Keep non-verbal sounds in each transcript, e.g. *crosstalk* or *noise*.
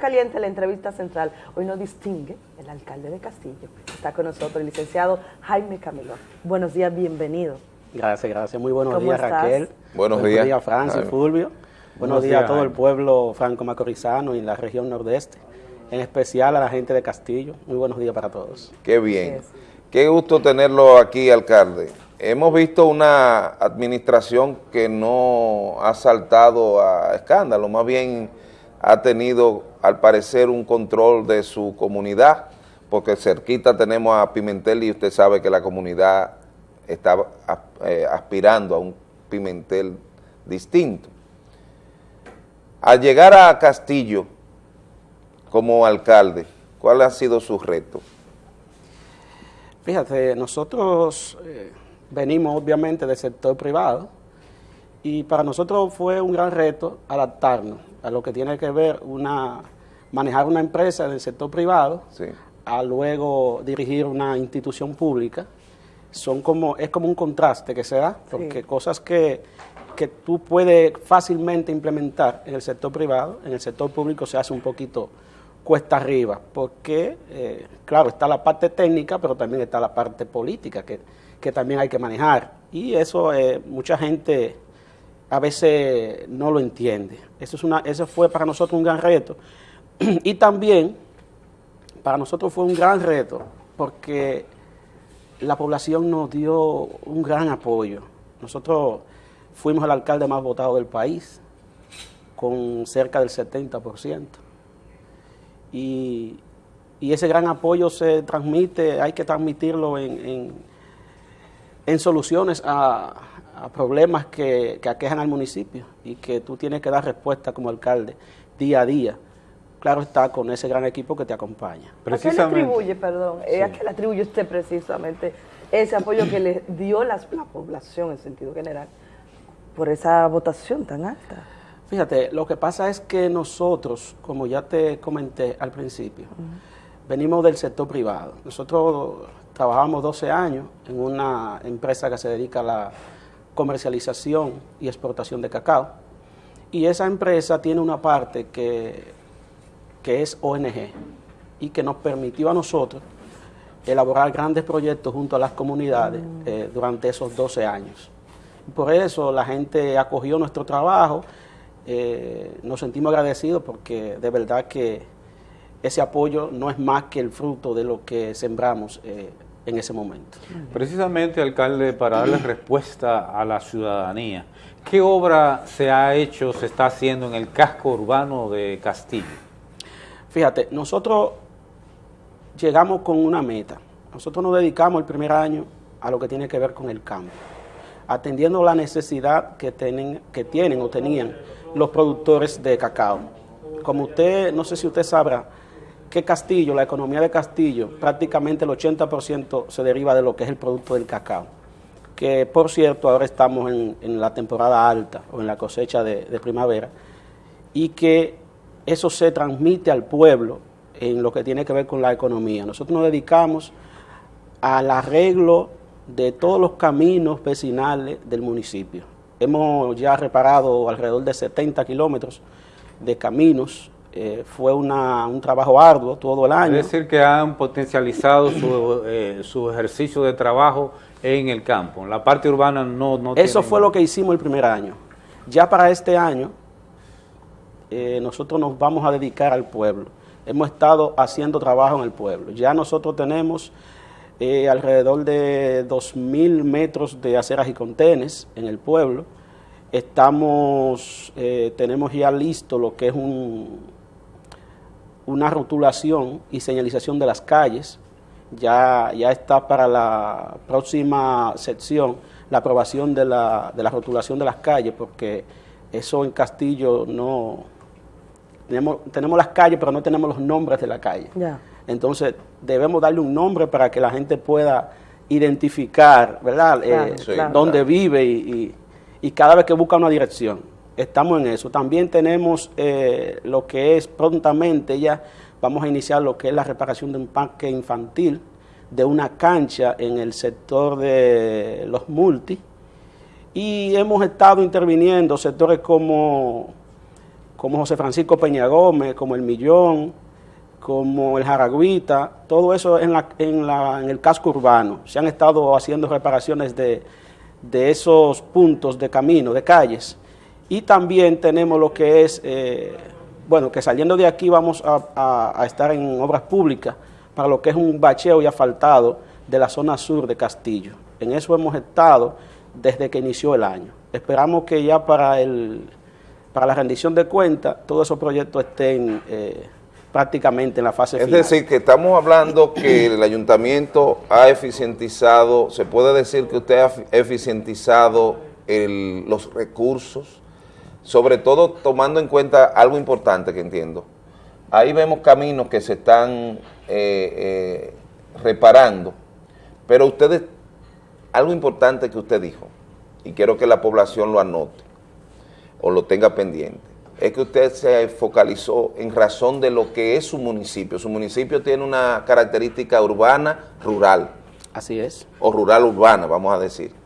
caliente la entrevista central. Hoy nos distingue el alcalde de Castillo. Está con nosotros el licenciado Jaime Camilo. Buenos días, bienvenido. Gracias, gracias. Muy buenos días, Raquel. Buenos, días. días, Francis, Fulvio. Buenos, días, a todo el pueblo franco-macorizano y la región nordeste, en especial a la gente de Castillo. Muy buenos días para todos. Qué bien. Qué gusto tenerlo aquí, alcalde. Hemos visto una administración que no ha saltado a escándalo, más bien ha tenido, al parecer, un control de su comunidad, porque cerquita tenemos a Pimentel y usted sabe que la comunidad está eh, aspirando a un Pimentel distinto. Al llegar a Castillo como alcalde, ¿cuál ha sido su reto? Fíjate, nosotros eh, venimos obviamente del sector privado y para nosotros fue un gran reto adaptarnos a lo que tiene que ver una manejar una empresa del sector privado a luego dirigir una institución pública. Son como, es como un contraste que se da, porque cosas que, que tú puedes fácilmente implementar en el sector privado, en el sector público se hace un poquito cuesta arriba, porque, eh, claro, está la parte técnica, pero también está la parte política que, que también hay que manejar. Y eso eh, mucha gente a veces no lo entiende. Eso, es una, eso fue para nosotros un gran reto. *clears throat* y también para nosotros fue un gran reto porque la población nos dio un gran apoyo. Nosotros fuimos el alcalde más votado del país, con cerca del 70%. Y, ese gran apoyo se transmite, hay que transmitirlo en, en soluciones a, a problemas que, que, aquejan al municipio y que tú tienes que dar respuesta como alcalde día a día. Claro está con ese gran equipo que te acompaña. ¿A qué le atribuye, perdón, eh, a qué le atribuye usted precisamente ese apoyo que le dio la, población en sentido general por esa votación tan alta? Fíjate, lo que pasa es que nosotros, como ya te comenté al principio, venimos del sector privado. Nosotros trabajamos 12 años en una empresa que se dedica a la comercialización y exportación de cacao. Y esa empresa tiene una parte que, que es ONG y que nos permitió a nosotros elaborar grandes proyectos junto a las comunidades mm. eh, durante esos 12 años. Por eso la gente acogió nuestro trabajo, eh, nos sentimos agradecidos porque de verdad que ese apoyo no es más que el fruto de lo que sembramos eh, en ese momento. Precisamente, alcalde, para darle respuesta a la ciudadanía, ¿qué obra se ha hecho, se está haciendo en el casco urbano de Castillo? Fíjate, nosotros llegamos con una meta. Nosotros nos dedicamos el primer año a lo que tiene que ver con el campo, atendiendo la necesidad que tienen, que tienen o tenían los productores de cacao. Como usted, no sé si usted sabrá, que Castillo, la economía de Castillo, prácticamente el 80% se deriva de lo que es el producto del cacao. Que por cierto, ahora estamos en, la temporada alta o en la cosecha de, primavera, y que eso se transmite al pueblo en lo que tiene que ver con la economía. Nosotros nos dedicamos al arreglo de todos los caminos vecinales del municipio. Hemos ya reparado alrededor de 70 kilómetros de caminos eh, fue un trabajo arduo todo el año. Es decir, que han potencializado su, eh, su, ejercicio de trabajo en el campo. La parte urbana no, no Eso fue lo que hicimos el primer año. Ya para este año, eh, nosotros nos vamos a dedicar al pueblo. Hemos estado haciendo trabajo en el pueblo. Ya nosotros tenemos alrededor de 2.000 metros de aceras y contenes en el pueblo. Estamos, tenemos ya listo lo que es un, una rotulación y señalización de las calles. Ya, ya está para la próxima sección la aprobación de la, de la rotulación de las calles, porque eso en Castillo no... Tenemos, tenemos las calles, pero no tenemos los nombres de la calle. Entonces, debemos darle un nombre para que la gente pueda identificar, ¿verdad?, eh, dónde vive y, y cada vez que busca una dirección estamos en eso. También tenemos eh, lo que es prontamente ya, vamos a iniciar lo que es la reparación de un parque infantil, de una cancha en el sector de los multi, y hemos estado interviniendo sectores como, como José Francisco Peña Gómez, como El Millón, como El Jaragüita, todo eso en, la, en, la, en el casco urbano. Se han estado haciendo reparaciones de, de esos puntos de camino, de calles. Y también tenemos lo que es, eh, bueno, que saliendo de aquí vamos a, a, a, estar en obras públicas para lo que es un bacheo y asfaltado de la zona sur de Castillo. En eso hemos estado desde que inició el año. Esperamos que ya para el para la rendición de cuentas, todos esos proyectos estén eh, prácticamente en la fase es final. Es decir, que estamos hablando que el ayuntamiento ha eficientizado, se puede decir que usted ha eficientizado el, los recursos, sobre todo tomando en cuenta algo importante que entiendo. Ahí vemos caminos que se están eh, eh, reparando, pero ustedes, algo importante que usted dijo, y quiero que la población lo anote, o lo tenga pendiente, es que usted se focalizó en razón de lo que es su municipio. Su municipio tiene una característica urbana, rural. Así es. O rural urbana, vamos a decir.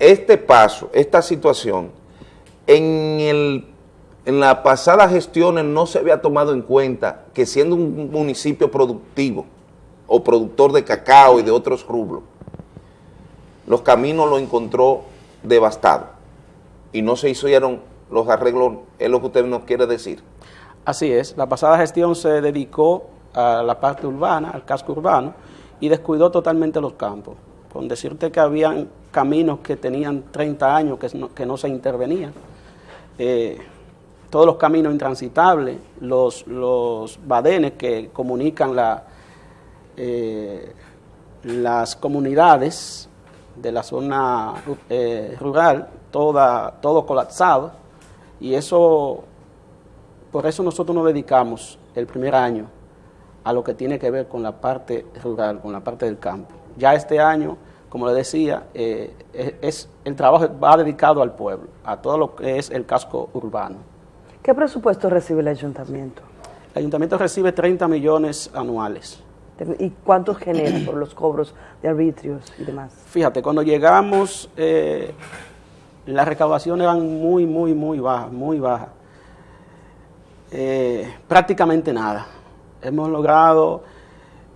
Este paso, esta situación, en, el, en las pasadas gestiones no se había tomado en cuenta que siendo un municipio productivo o productor de cacao y de otros rubros, los caminos lo encontró devastado y no se hicieron los arreglos, es lo que usted nos quiere decir. Así es, la pasada gestión se dedicó a la parte urbana, al casco urbano, y descuidó totalmente los campos. Con decirte que habían caminos que tenían 30 años que no, que no se intervenían. Eh, todos los caminos intransitables, los, los badenes que comunican eh, las comunidades de la zona eh, rural, toda, todo colapsado, y eso, por eso nosotros nos dedicamos el primer año a lo que tiene que ver con la parte rural, con la parte del campo. Ya este año, como le decía, eh, es, el trabajo va dedicado al pueblo, a todo lo que es el casco urbano. ¿Qué presupuesto recibe el ayuntamiento? El ayuntamiento recibe 30 millones anuales. ¿Y cuántos genera por los cobros de arbitrios y demás? Fíjate, cuando llegamos, eh, las recaudaciones eran muy, muy, muy bajas, muy bajas. Eh, prácticamente nada. Hemos logrado,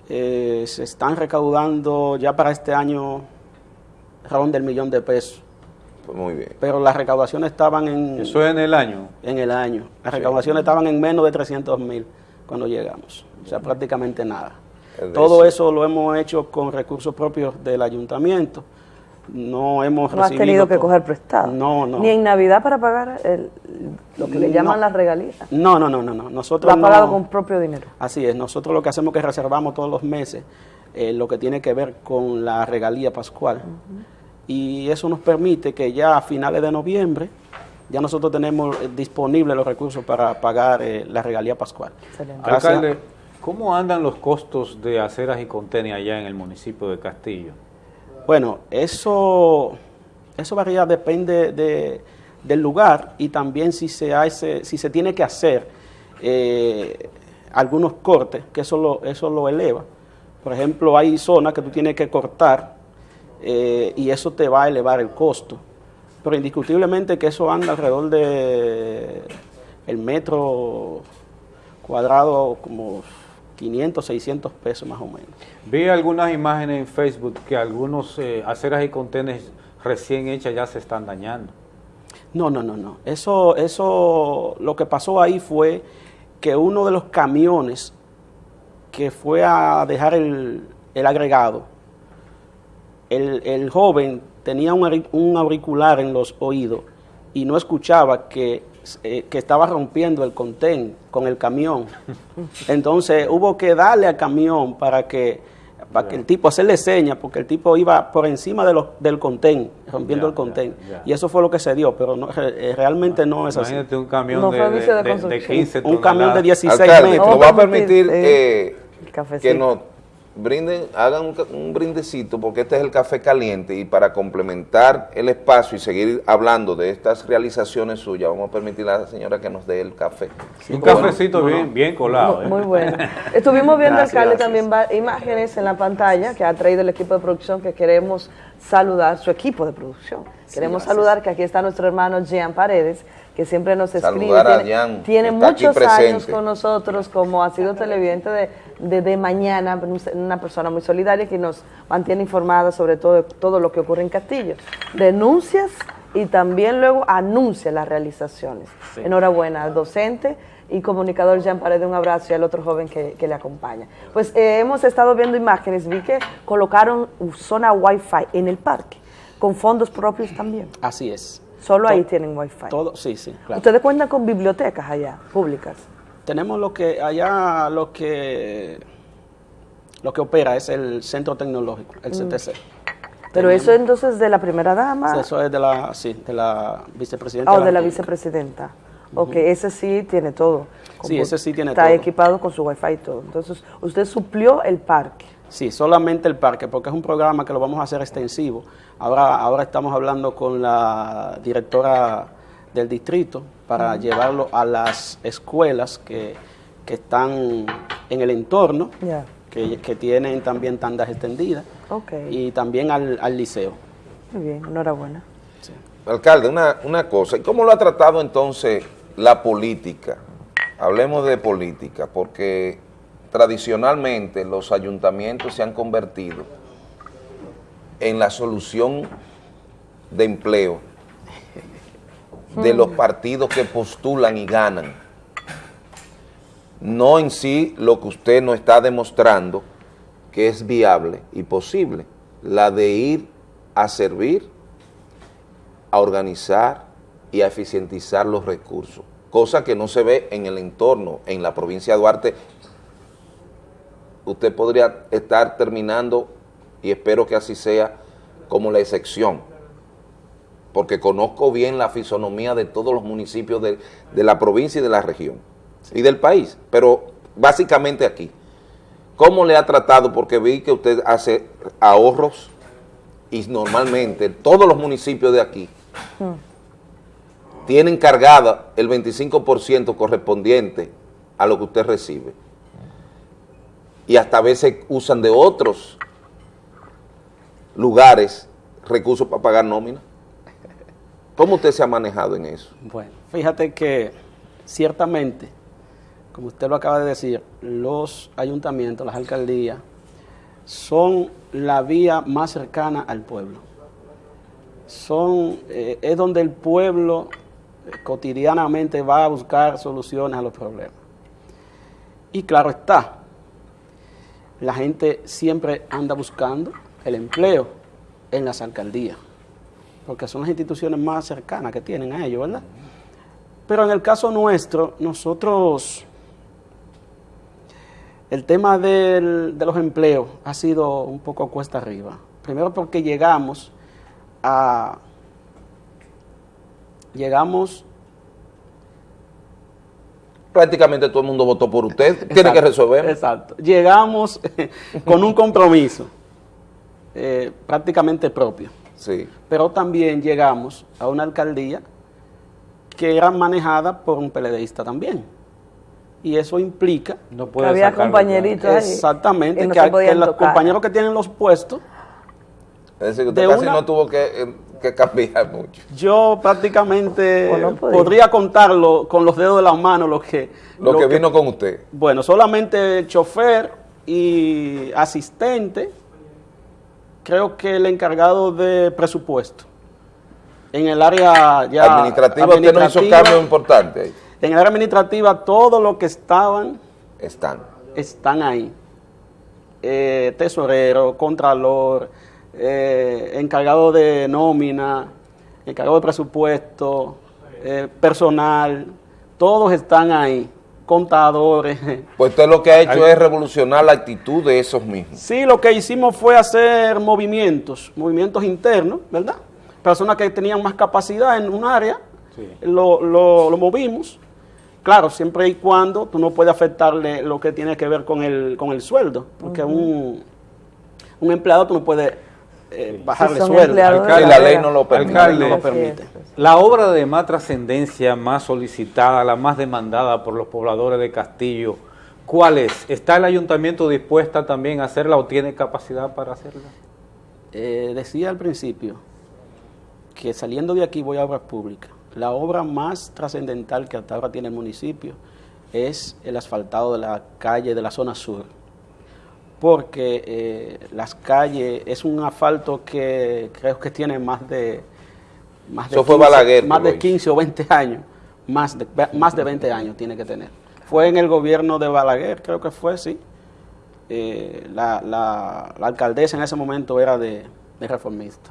eh, se están recaudando ya para este año ronda del millón de pesos. Pues muy bien. Pero las recaudaciones estaban en... ¿Eso es en el año? En el año. Las sí. recaudaciones estaban en menos de 300 mil cuando llegamos. O sea, prácticamente nada. Todo eso lo hemos hecho con recursos propios del ayuntamiento. No hemos no has tenido que coger prestado. No, no. Ni en Navidad para pagar el, lo que le llaman no. las regalías. No, no, no, no, no. Nosotros lo ha pagado con propio dinero. Así es. Nosotros lo que hacemos es que reservamos todos los meses eh, lo que tiene que ver con la regalía pascual. Uh -huh. Y eso nos permite que ya a finales de noviembre ya nosotros tenemos eh, disponibles los recursos para pagar eh, la regalía pascual. Excelente. Alcalde, ¿cómo andan los costos de aceras y contenes allá en el municipio de Castillo? Bueno, eso, eso varía, depende de, del lugar y también si se, hace, si se tiene que hacer eh, algunos cortes, que eso lo, eso lo eleva. Por ejemplo, hay zonas que tú tienes que cortar eh, y eso te va a elevar el costo. Pero indiscutiblemente que eso anda alrededor de el metro cuadrado como 500, 600 pesos más o menos. Vi algunas imágenes en Facebook que algunos eh, aceras y contenes recién hechas ya se están dañando. No, no, no, no. Eso, eso, lo que pasó ahí fue que uno de los camiones que fue a dejar el, el agregado, el, el, joven tenía un, un auricular en los oídos y no escuchaba que eh, que estaba rompiendo el contén con el camión. Entonces hubo que darle al camión para que, para que el tipo hacerle señas, porque el tipo iba por encima de los, del contén, rompiendo el contén. Y eso fue lo que se dio, pero no, re- realmente no es así. Imagínate un camión No de, de de- de- de construcción. 15 Un camión de toneladas. 16 Alcalde, metros. nos va a permitir Eh, eh, el cafecito. que nos brinden, hagan un, brindecito, porque este es el café caliente, y para complementar el espacio y seguir hablando de estas realizaciones suyas, vamos a permitir a la señora que nos dé el café. Un cafecito bien, bien colado. Muy, ¿eh? muy bueno. Estuvimos viendo, Gracias, alcalde, gracias. también imágenes en la pantalla que ha traído el equipo de producción que queremos saludar su equipo de producción. Queremos saludar que aquí está nuestro hermano Jean Paredes, que siempre nos escribe. Saludar a tiene muchos años con nosotros, como ha sido televidente de, de, de mañana, una persona muy solidaria que nos mantiene informada sobre todo, todo lo que ocurre en Castillo. Denuncias y también luego anuncia las realizaciones. Enhorabuena al docente y comunicador Jean Paredes, un abrazo y al otro joven que, que le acompaña. Pues eh, hemos estado viendo imágenes, vi que colocaron zona Wi-Fi en el parque, con fondos propios también. Así es. Solo ahí tienen Wi-Fi. Todo, sí, sí, claro. Ustedes cuentan con bibliotecas allá, públicas. Tenemos lo que allá lo que lo que opera es el centro tecnológico, el CTC. Pero Tenemos- eso entonces de la primera dama Eso es de la, sí, de la vicepresidenta. o de la vicepresidenta. Ok, ese sí tiene todo. Sí, ese sí tiene Está todo. equipado con su Wi-Fi y todo. Entonces, usted suplió el parque. Sí, solamente el parque, porque es un programa que lo vamos a hacer extensivo. Ahora, ahora estamos hablando con la directora del distrito para llevarlo a las escuelas que, que están en el entorno, que, que tienen también tandas extendidas, Ok. y también al, al liceo. Muy bien, enhorabuena. Alcalde, una, una cosa, ¿y cómo lo ha tratado entonces la política? Hablemos de política, porque tradicionalmente los ayuntamientos se han convertido en la solución de empleo de los partidos que postulan y ganan. No en sí lo que usted nos está demostrando que es viable y posible, la de ir a servir a organizar y a eficientizar los recursos, cosa que no se ve en el entorno, en la provincia de Duarte. Usted podría estar terminando, y espero que así sea, como la excepción, porque conozco bien la fisonomía de todos los municipios de, de la provincia y de la región, y del país, pero básicamente aquí. ¿Cómo le ha tratado? Porque vi que usted hace ahorros y normalmente todos los municipios de aquí tienen cargada el 25% correspondiente a lo que usted recibe. Y hasta a veces usan de otros lugares recursos para pagar nómina. ¿Cómo usted se ha manejado en eso? Bueno, fíjate que ciertamente, como usted lo acaba de decir, los ayuntamientos, las alcaldías, son la vía más cercana al pueblo. Son, eh, es donde el pueblo eh, cotidianamente va a buscar soluciones a los problemas. Y claro está, la gente siempre anda buscando el empleo en las alcaldías, porque son las instituciones más cercanas que tienen a ellos, ¿verdad? Pero en el caso nuestro, nosotros, el tema del- de los empleos ha sido un poco cuesta arriba. Primero porque llegamos a... Llegamos Prácticamente todo el mundo votó por usted, *laughs* tiene que resolver. Exacto. Llegamos con un compromiso eh, prácticamente propio, Sí. pero también llegamos a una alcaldía que era manejada por un PLDista también. Y eso implica No puede Había sacarlo, compañeritos ahí. exactamente Y no que, que los compañeros que tienen los puestos, Es decir, que usted De casi una- no tuvo que, eh, que cambiar mucho. yo prácticamente podía. podría contarlo con los dedos de las manos lo que... Lo, que, vino con usted. Bueno, solamente chofer y asistente, creo que el encargado de presupuesto. En el área ya administrativa, usted no hizo administrativa, cambios importantes ahí. En el área administrativa, todo lo que estaban, Están. están ahí. Eh, tesorero, contralor, eh, encargado de nómina, encargado de presupuesto, eh, personal, todos están ahí, contadores. *laughs* Pues usted lo que ha hecho es revolucionar la actitud de esos mismos. Sí, lo que hicimos fue hacer movimientos, movimientos internos, ¿verdad? Personas que tenían más capacidad en un área, Sí. lo, lo- lo movimos. Claro, siempre y cuando tú no puedes afectarle lo que tiene que ver con el, con el sueldo, porque un, un empleado tú no puedes eh, bajarle Si sueldo. empleados de Sí, la ley no lo no permite. La obra de más trascendencia, más solicitada, la más demandada por los pobladores de Castillo, ¿cuál es? ¿Está el ayuntamiento dispuesta también a hacerla o tiene capacidad para hacerla? Eh, decía al principio que saliendo de aquí voy a obras públicas. La obra más trascendental que hasta ahora tiene el municipio es el asfaltado de la calle de la zona sur. Porque eh, las calles es un asfalto que creo que tiene más de más de, Eso fue 15, Balaguer que más lo de hizo. 15 o 20 años, más de, más de 20 años tiene que tener. Fue en el gobierno de Balaguer, creo que fue, sí. Eh, la, la- la alcaldesa en ese momento era de, de reformista,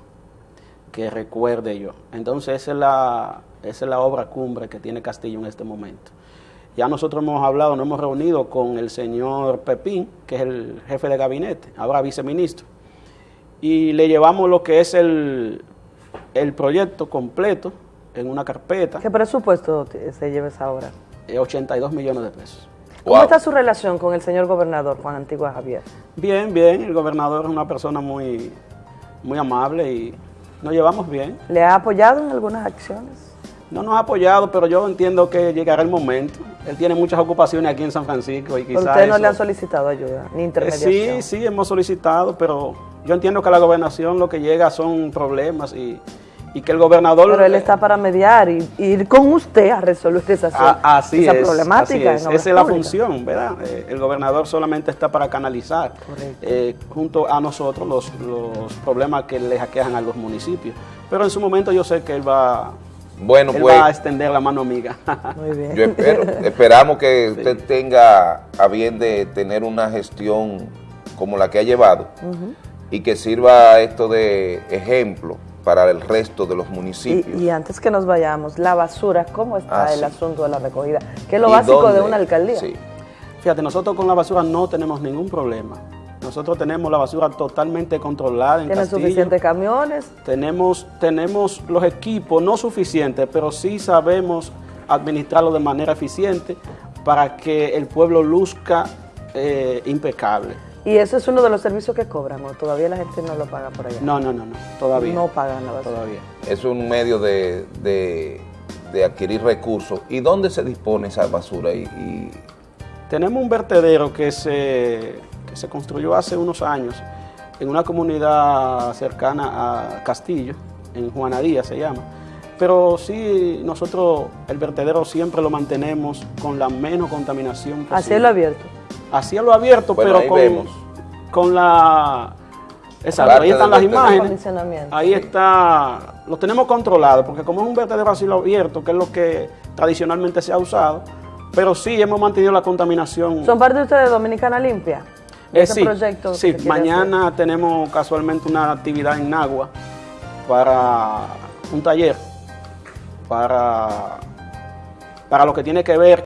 que recuerde yo. Entonces esa es, la, esa es la obra cumbre que tiene Castillo en este momento. Ya nosotros hemos hablado, nos hemos reunido con el señor Pepín, que es el jefe de gabinete, ahora viceministro, y le llevamos lo que es el, el proyecto completo en una carpeta, ¿Qué presupuesto se lleva esa obra? eh, 82 millones de pesos. ¿Cómo Wow. está su relación con el señor gobernador Juan Antigua Javier? Bien, bien, el gobernador es una persona muy, muy amable y nos llevamos bien. ¿Le ha apoyado en algunas acciones? No nos ha apoyado, pero yo entiendo que llegará el momento. Él tiene muchas ocupaciones aquí en San Francisco y ¿Pero quizás ustedes no le han solicitado ayuda ni Eh, intermediación? Sí, sí, hemos solicitado, pero yo entiendo que a la gobernación lo que llega son problemas y, y que el gobernador... Pero él está para mediar y, y ir con usted a resolver esa, Ah, así esa es, problemática. así es. Esa es la función, ¿verdad? Eh, el gobernador solamente está para canalizar eh, junto a nosotros los, los problemas que le aquejan a los municipios. Pero en su momento yo sé que él va, Bueno, él pues va a extender la mano amiga. *laughs* Muy bien. yo espero, esperamos que usted tenga a bien de tener una gestión como la que ha llevado y que sirva esto de ejemplo para el resto de los municipios. Y, y antes que nos vayamos, la basura, ¿cómo está Ah, el sí. asunto de la recogida? Que es lo ¿Y básico de una alcaldía. Sí. Fíjate, nosotros con la basura no tenemos ningún problema. Nosotros tenemos la basura totalmente controlada en Tienen Castillo. suficientes camiones. Tenemos, tenemos los equipos, no suficientes, pero sí sabemos administrarlo de manera eficiente para que el pueblo luzca eh, impecable. Y eso es uno de los servicios que cobran, o todavía la gente no lo paga por allá. No, no, no, no, todavía. No pagan la basura. Todavía. Es un medio de, de- de adquirir recursos. ¿Y dónde se dispone esa basura? Y, y- Tenemos un vertedero que se, que se construyó hace unos años en una comunidad cercana a Castillo, en Juanadía se llama. Pero sí, nosotros el vertedero siempre lo mantenemos con la menos contaminación posible. Así es lo abierto. a cielo abierto, Bueno, pero ahí con, vemos. con la... Exacto, ahí están las imágenes. Ahí está, lo tenemos controlado, porque como es un vertedero a cielo abierto, que es lo que tradicionalmente se ha usado, pero sí hemos mantenido la contaminación. ¿Son parte de ustedes de Dominicana Limpia? De Eh, ese sí, proyecto sí, mañana tenemos casualmente una actividad en Nagua para un taller, para, para lo que tiene que ver